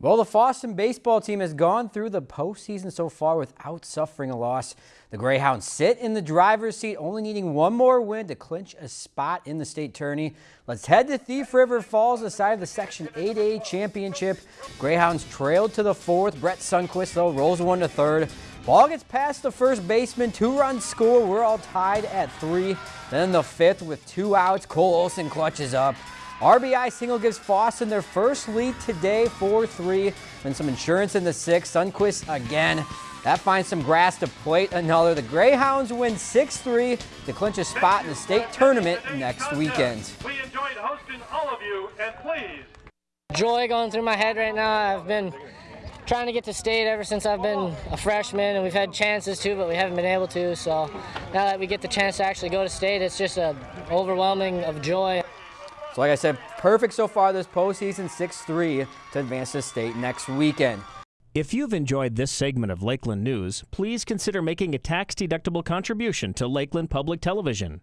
Well, the Fosston baseball team has gone through the postseason so far without suffering a loss. The Greyhounds sit in the driver's seat, only needing one more win to clinch a spot in the state tourney. Let's head to Thief River Falls, the side of the Section 8A championship. Greyhounds trailed to the fourth. Brett Sunquist, though, rolls one to third. Ball gets past the first baseman, two runs score. We're all tied at three. Then the fifth with two outs. Cole Olson clutches up. RBI single gives Fosston their first lead today, 4-3. Then some insurance in the sixth. Sunquist again. That finds some grass to plate another. The Greyhounds win 6-3 to clinch a spot in the state tournament next weekend. We enjoyed hosting all of you, and please. Joy going through my head right now. I've been trying to get to state ever since I've been a freshman, and we've had chances to, but we haven't been able to. So now that we get the chance to actually go to state, it's just a overwhelming of joy. So like I said, perfect so far this postseason, 6-3 to advance to state next weekend. If you've enjoyed this segment of Lakeland News, please consider making a tax-deductible contribution to Lakeland Public Television.